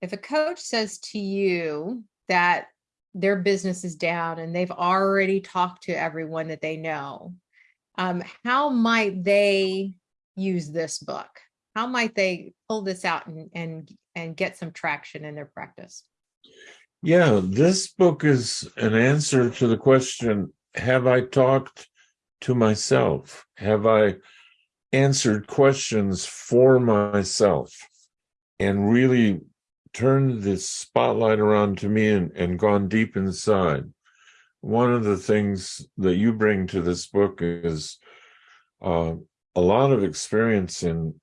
if a coach says to you that their business is down and they've already talked to everyone that they know, um, how might they use this book? How might they pull this out and and and get some traction in their practice? Yeah, this book is an answer to the question Have I talked to myself? Have I answered questions for myself and really turned the spotlight around to me and, and gone deep inside? One of the things that you bring to this book is uh, a lot of experience in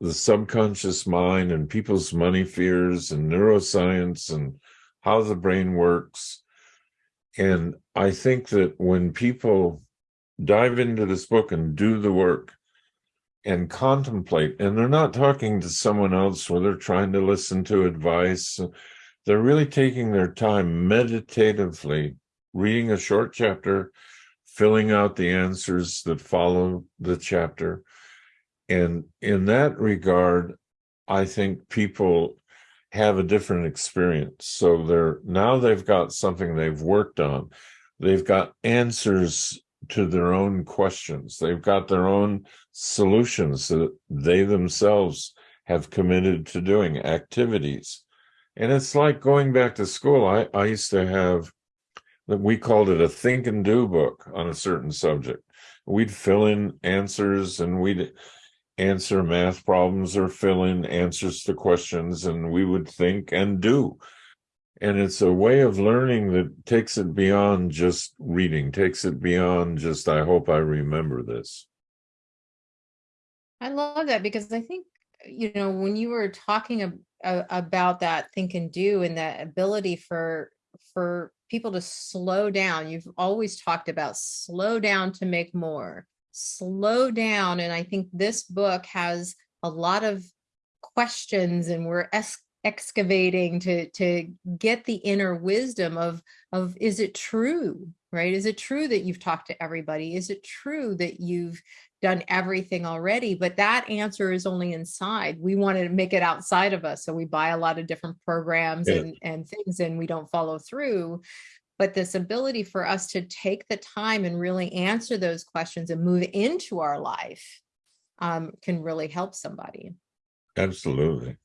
the subconscious mind and people's money fears and neuroscience and how the brain works. And I think that when people dive into this book and do the work and contemplate, and they're not talking to someone else where they're trying to listen to advice, they're really taking their time meditatively, reading a short chapter, filling out the answers that follow the chapter, and in that regard, I think people have a different experience. So they're now they've got something they've worked on. They've got answers to their own questions. They've got their own solutions that they themselves have committed to doing activities. And it's like going back to school. I, I used to have we called it a think and do book on a certain subject. We'd fill in answers and we'd answer math problems or fill in answers to questions and we would think and do and it's a way of learning that takes it beyond just reading takes it beyond just i hope i remember this i love that because i think you know when you were talking ab about that think and do and that ability for for people to slow down you've always talked about slow down to make more slow down. And I think this book has a lot of questions and we're excavating to to get the inner wisdom of of is it true right is it true that you've talked to everybody is it true that you've done everything already but that answer is only inside we want to make it outside of us so we buy a lot of different programs yeah. and and things and we don't follow through but this ability for us to take the time and really answer those questions and move into our life um, can really help somebody. Absolutely.